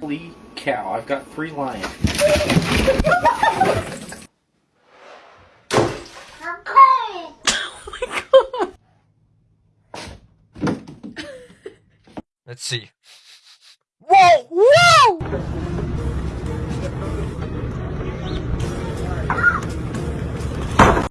Holy cow, I've got three lions. Let's see.